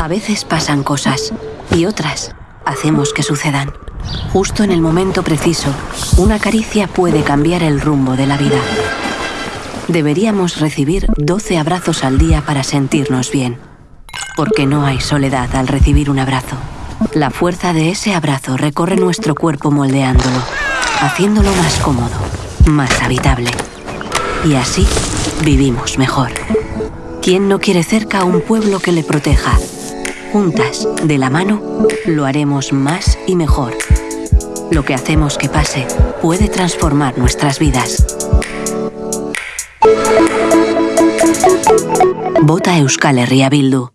A veces pasan cosas y otras hacemos que sucedan. Justo en el momento preciso, una caricia puede cambiar el rumbo de la vida. Deberíamos recibir 12 abrazos al día para sentirnos bien. Porque no hay soledad al recibir un abrazo. La fuerza de ese abrazo recorre nuestro cuerpo moldeándolo, haciéndolo más cómodo, más habitable. Y así vivimos mejor. ¿Quién no quiere cerca a un pueblo que le proteja? Juntas, de la mano, lo haremos más y mejor. Lo que hacemos que pase puede transformar nuestras vidas. Vota Euskal Herria Bildu.